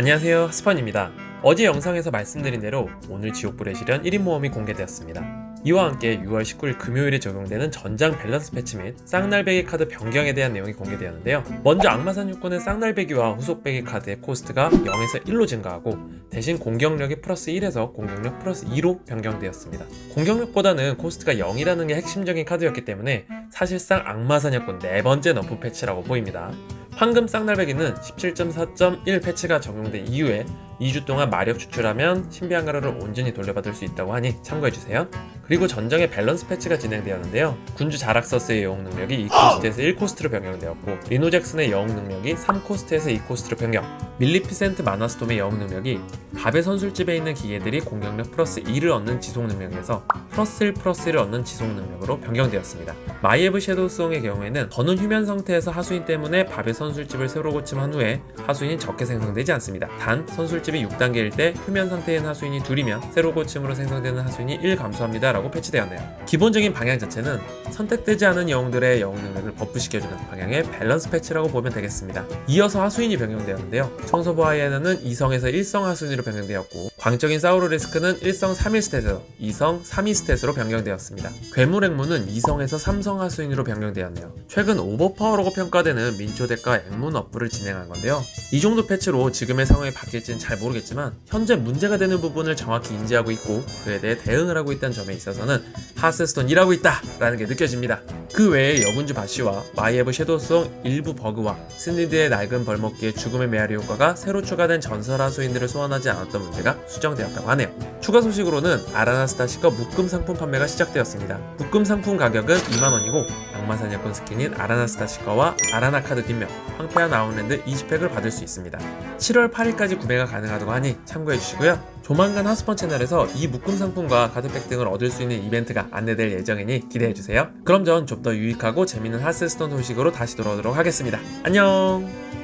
안녕하세요. 하스펀입니다. 어제 영상에서 말씀드린 대로 오늘 지옥불의 시련 1인 모험이 공개되었습니다. 이와 함께 6월 19일 금요일에 적용되는 전장 밸런스 패치 및 쌍날베기 카드 변경에 대한 내용이 공개되었는데요. 먼저 악마사냥꾼의 쌍날베기와 후속베기 카드의 코스트가 0에서 1로 증가하고 대신 공격력이 플러스 1에서 공격력 플러스 2로 변경되었습니다. 공격력보다는 코스트가 0이라는 게 핵심적인 카드였기 때문에 사실상 악마사냥꾼 네 번째 nerf 패치라고 보입니다 황금 쌍날베기는 17.4.1 패치가 적용된 이후에 2주 동안 마력 추출하면 신비한 가루를 온전히 돌려받을 수 있다고 하니 참고해주세요. 그리고 전장의 밸런스 패치가 진행되었는데요. 군주 자락서스의 영웅 능력이 2코스트에서 1코스트로 변경되었고 리노 잭슨의 영웅 능력이 3코스트에서 2코스트로 변경 밀리피센트 마나스톰의 영웅 능력이 밥의 선술집에 있는 기계들이 공격력 플러스 2를 얻는 지속 능력에서 플러스 1 플러스 1을 얻는 지속 능력으로 변경되었습니다. 마이에브 섀도우송의 경우에는 더는 휴면 상태에서 하수인 때문에 밥의 선술집을 새로 고침한 후에 하수인이 적게 생성되지 않습니다. 단 선술집 이 6단계일 때 휴면 상태인 하수인이 둘이면 새로 고침으로 생성되는 하수인이 1 감소합니다 라고 패치되었네요. 기본적인 방향 자체는 선택되지 않은 영웅들의 영웅 능력을 buff시켜주는 방향의 밸런스 패치라고 보면 되겠습니다. 이어서 하수인이 변경되었는데요. 청소부 하이에나는 2성에서 1성 하수인으로 변경되었고 광적인 사우로리스크는 1성 3 1 스탯에서 2성 3 2 스탯으로 변경되었습니다. 괴물 앵무는 2성에서 3성 하수인으로 변경되었네요. 최근 overpower라고 평가되는 민초덱과 앵무 nerf를 진행한 건데요. 이 정도 패치로 지금의 상황이 바뀔지는 잘 모르겠지만 현재 문제가 되는 부분을 정확히 인지하고 있고 그에 대해 대응을 하고 있다는 점에 있어서는 하스스톤 일하고 있다 라는 게 느껴집니다. 그 외에 여군주 바시와 마이에브 섀도우송 일부 버그와 스니드의 낡은 벌목기의 죽음의 메아리 효과가 새로 추가된 전설 하수인들을 소환하지 않았던 문제가 수정되었다고 하네요. 추가 소식으로는 아라나 스타시커 묶음 상품 판매가 시작되었습니다. 묶음 상품 가격은 2만원이고 악마사냥꾼 스킨인 아라나 스타시커와 아라나 카드 뒷면, 황폐한 아웃랜드 20팩을 받을 수 있습니다. 7월 8일까지 구매가 가능하다고 하니 참고해주시고요. 조만간 하스펀 채널에서 이 묶음 상품과 카드팩 등을 얻을 수 있는 이벤트가 안내될 예정이니 기대해주세요. 그럼 전 좀 더 유익하고 재밌는 하스스톤 소식으로 다시 돌아오도록 하겠습니다. 안녕!